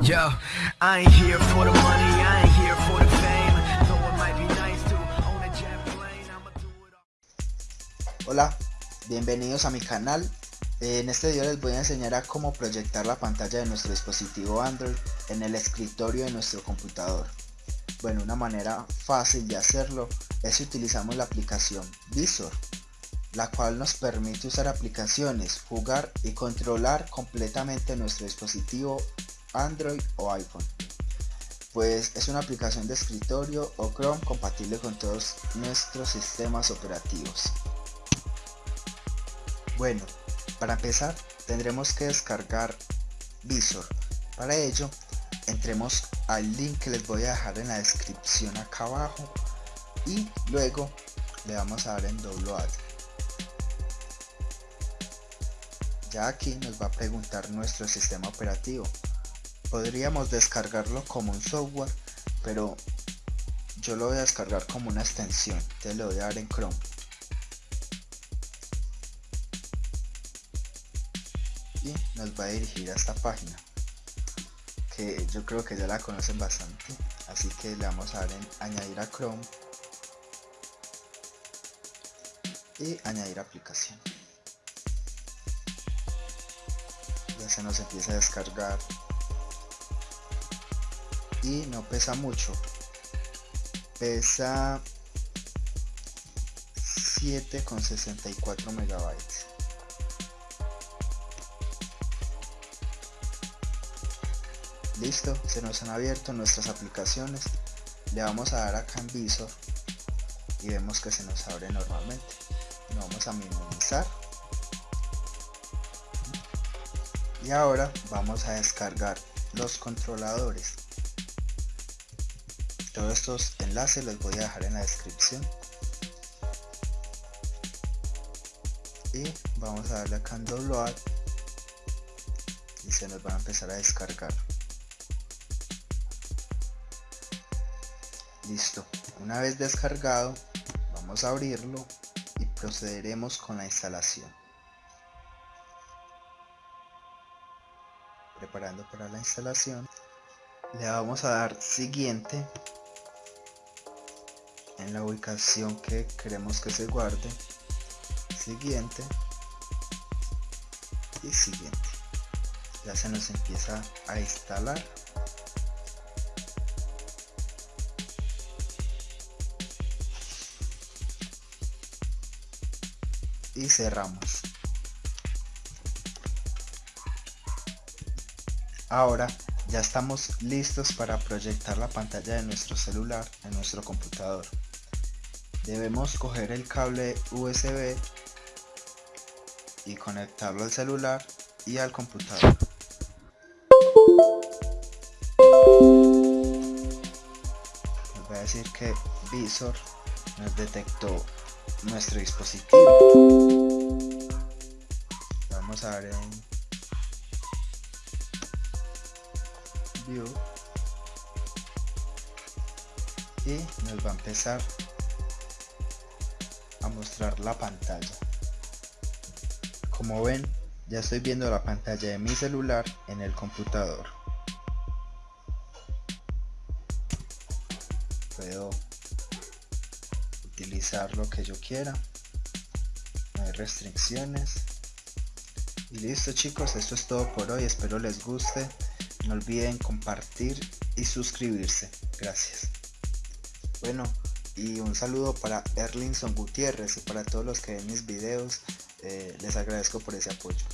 Yo, I here for the money, I here for the fame. Hola, bienvenidos a mi canal. En este video les voy a enseñar a cómo proyectar la pantalla de nuestro dispositivo Android en el escritorio de nuestro computador. Bueno, una manera fácil de hacerlo es si utilizamos la aplicación Visor, la cual nos permite usar aplicaciones, jugar y controlar completamente nuestro dispositivo Android o iPhone. Pues es una aplicación de escritorio o Chrome compatible con todos nuestros sistemas operativos. Bueno, para empezar tendremos que descargar Visor. Para ello, entremos al link que les voy a dejar en la descripción acá abajo y luego le vamos a dar en download. Ya aquí nos va a preguntar nuestro sistema operativo podríamos descargarlo como un software pero yo lo voy a descargar como una extensión te lo voy a dar en Chrome. Y nos va a dirigir a esta página que yo creo que ya la conocen bastante así que le vamos a dar en añadir a Chrome y añadir aplicación. Ya se nos empieza a descargar y no pesa mucho. Pesa 7,64 megabytes. Listo se nos han abierto nuestras aplicaciones. Le vamos a dar acá en visor y vemos que se nos abre normalmente. Lo vamos a minimizar. Y ahora vamos a descargar los controladores todos estos enlaces los voy a dejar en la descripción. Y vamos a darle acá en download y se nos van a empezar a descargar. Listo. Una vez descargado vamos a abrirlo y procederemos con la instalación. Preparando para la instalación le vamos a dar siguiente en la ubicación que queremos que se guarde. Siguiente. Y siguiente. Ya se nos empieza a instalar. Y cerramos. Ahora ya estamos listos para proyectar la pantalla de nuestro celular en nuestro computador debemos coger el cable USB y conectarlo al celular y al computador. Nos va a decir que Visor nos detectó nuestro dispositivo. Vamos a ver en View y nos va a empezar mostrar la pantalla. Como ven ya estoy viendo la pantalla de mi celular en el computador. Puedo utilizar lo que yo quiera. No hay restricciones. Y listo chicos esto es todo por hoy. Espero les guste. No olviden compartir y suscribirse. Gracias. Bueno y un saludo para Erlinson Gutiérrez y para todos los que ven mis videos, eh, les agradezco por ese apoyo.